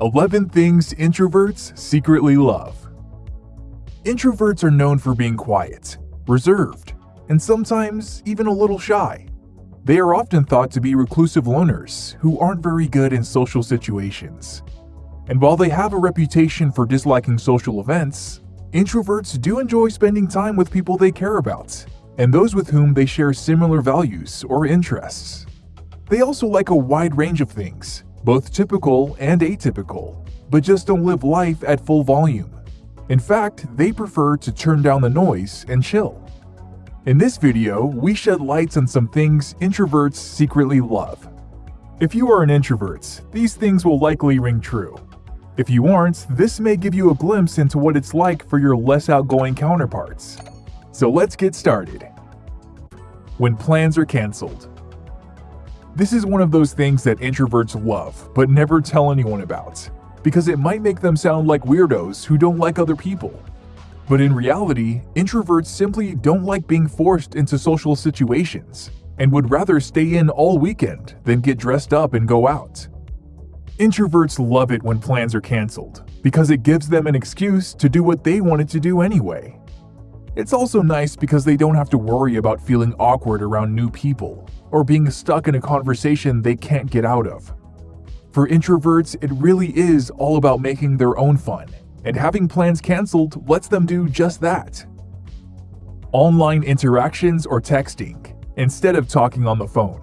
11 Things Introverts Secretly Love Introverts are known for being quiet, reserved, and sometimes even a little shy. They are often thought to be reclusive loners who aren't very good in social situations. And while they have a reputation for disliking social events, introverts do enjoy spending time with people they care about and those with whom they share similar values or interests. They also like a wide range of things, both typical and atypical, but just don't live life at full volume. In fact, they prefer to turn down the noise and chill. In this video, we shed lights on some things introverts secretly love. If you are an introvert, these things will likely ring true. If you aren't, this may give you a glimpse into what it's like for your less outgoing counterparts. So let's get started. When plans are cancelled. This is one of those things that introverts love, but never tell anyone about, because it might make them sound like weirdos who don't like other people. But in reality, introverts simply don't like being forced into social situations and would rather stay in all weekend than get dressed up and go out. Introverts love it when plans are cancelled because it gives them an excuse to do what they wanted to do anyway. It's also nice because they don't have to worry about feeling awkward around new people or being stuck in a conversation they can't get out of. For introverts, it really is all about making their own fun, and having plans cancelled lets them do just that. Online interactions or texting, instead of talking on the phone.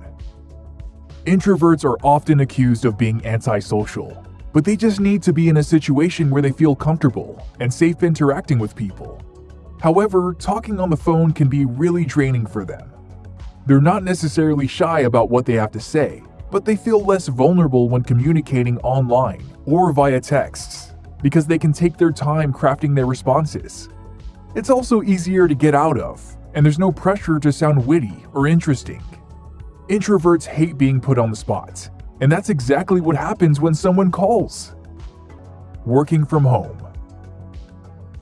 Introverts are often accused of being antisocial, but they just need to be in a situation where they feel comfortable and safe interacting with people. However, talking on the phone can be really draining for them. They're not necessarily shy about what they have to say, but they feel less vulnerable when communicating online or via texts because they can take their time crafting their responses. It's also easier to get out of, and there's no pressure to sound witty or interesting. Introverts hate being put on the spot, and that's exactly what happens when someone calls. Working from home.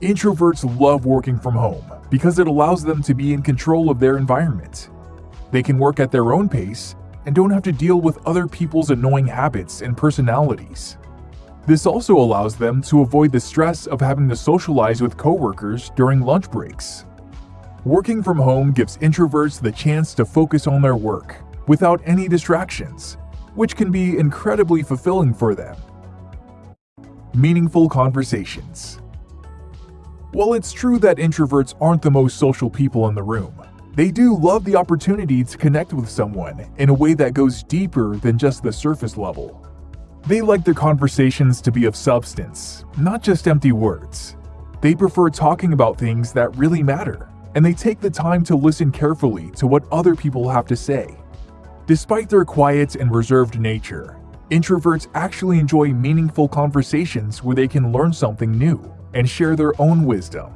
Introverts love working from home because it allows them to be in control of their environment. They can work at their own pace and don't have to deal with other people's annoying habits and personalities. This also allows them to avoid the stress of having to socialize with coworkers during lunch breaks. Working from home gives introverts the chance to focus on their work without any distractions, which can be incredibly fulfilling for them. Meaningful conversations. While it's true that introverts aren't the most social people in the room, they do love the opportunity to connect with someone in a way that goes deeper than just the surface level. They like their conversations to be of substance, not just empty words. They prefer talking about things that really matter, and they take the time to listen carefully to what other people have to say. Despite their quiet and reserved nature, introverts actually enjoy meaningful conversations where they can learn something new and share their own wisdom.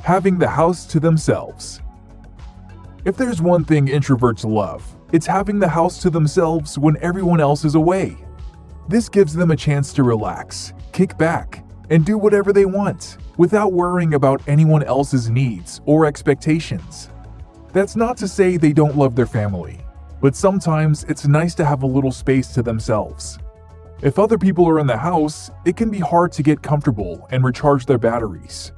Having the house to themselves. If there's one thing introverts love, it's having the house to themselves when everyone else is away. This gives them a chance to relax, kick back, and do whatever they want without worrying about anyone else's needs or expectations. That's not to say they don't love their family, but sometimes it's nice to have a little space to themselves. If other people are in the house, it can be hard to get comfortable and recharge their batteries.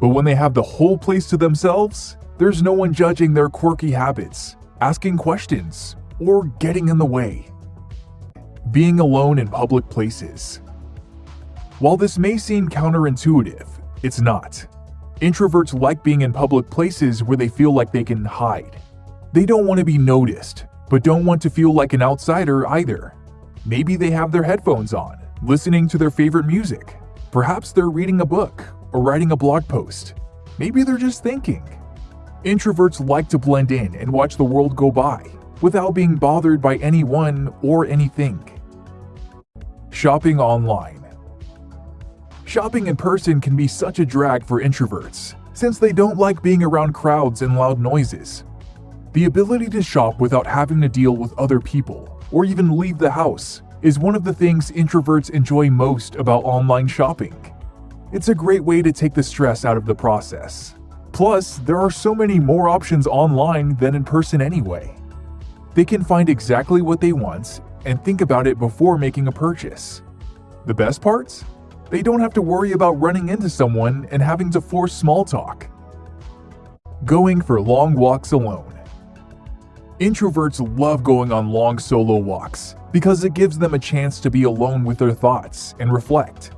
But when they have the whole place to themselves, there's no one judging their quirky habits, asking questions, or getting in the way. Being alone in public places. While this may seem counterintuitive, it's not. Introverts like being in public places where they feel like they can hide. They don't want to be noticed, but don't want to feel like an outsider either. Maybe they have their headphones on, listening to their favorite music. Perhaps they're reading a book or writing a blog post. Maybe they're just thinking. Introverts like to blend in and watch the world go by without being bothered by anyone or anything. Shopping online. Shopping in person can be such a drag for introverts, since they don't like being around crowds and loud noises. The ability to shop without having to deal with other people, or even leave the house, is one of the things introverts enjoy most about online shopping. It's a great way to take the stress out of the process. Plus, there are so many more options online than in person anyway. They can find exactly what they want and think about it before making a purchase The best parts? They don't have to worry about running into someone and having to force small talk. Going for long walks alone. Introverts love going on long solo walks because it gives them a chance to be alone with their thoughts and reflect.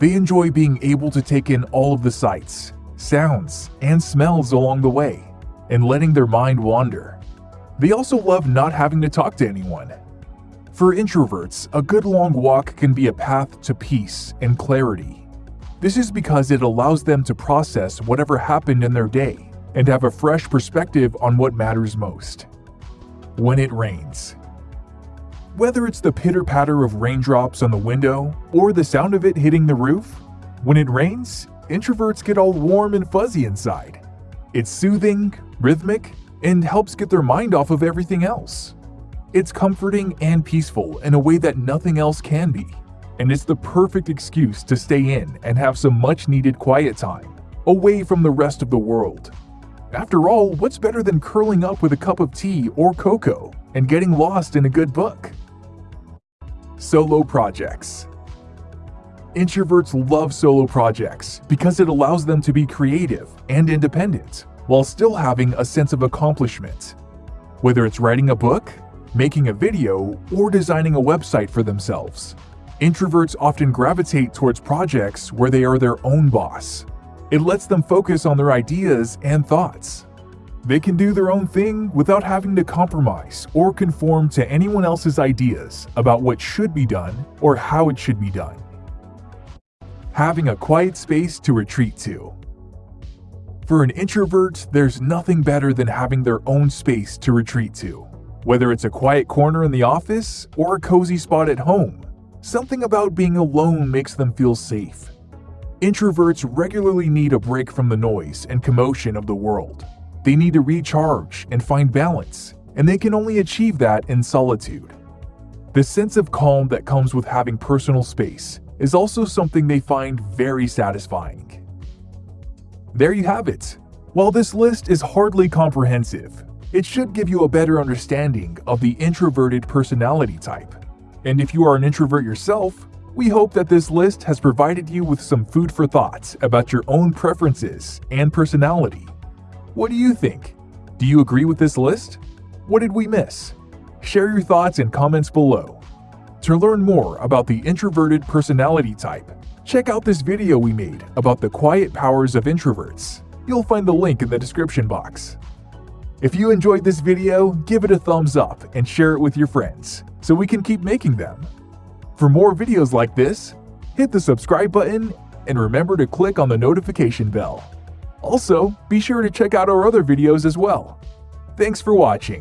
They enjoy being able to take in all of the sights, sounds, and smells along the way and letting their mind wander. They also love not having to talk to anyone. For introverts, a good long walk can be a path to peace and clarity. This is because it allows them to process whatever happened in their day and have a fresh perspective on what matters most. When it rains. Whether it's the pitter patter of raindrops on the window or the sound of it hitting the roof, when it rains, introverts get all warm and fuzzy inside. It's soothing, rhythmic, and helps get their mind off of everything else. It's comforting and peaceful in a way that nothing else can be, and it's the perfect excuse to stay in and have some much needed quiet time, away from the rest of the world. After all, what's better than curling up with a cup of tea or cocoa and getting lost in a good book? Solo Projects Introverts love solo projects because it allows them to be creative and independent while still having a sense of accomplishment. Whether it's writing a book, making a video, or designing a website for themselves, introverts often gravitate towards projects where they are their own boss. It lets them focus on their ideas and thoughts. They can do their own thing without having to compromise or conform to anyone else's ideas about what should be done or how it should be done. Having a quiet space to retreat to. For an introvert, there's nothing better than having their own space to retreat to. Whether it's a quiet corner in the office or a cozy spot at home, something about being alone makes them feel safe. Introverts regularly need a break from the noise and commotion of the world. They need to recharge and find balance, and they can only achieve that in solitude. The sense of calm that comes with having personal space is also something they find very satisfying. There you have it. While this list is hardly comprehensive, it should give you a better understanding of the introverted personality type. And if you are an introvert yourself, we hope that this list has provided you with some food for thought about your own preferences and personality. What do you think? Do you agree with this list? What did we miss? Share your thoughts in comments below. To learn more about the introverted personality type, Check out this video we made about the quiet powers of introverts. You'll find the link in the description box. If you enjoyed this video, give it a thumbs up and share it with your friends so we can keep making them. For more videos like this, hit the subscribe button and remember to click on the notification bell. Also, be sure to check out our other videos as well. Thanks for watching.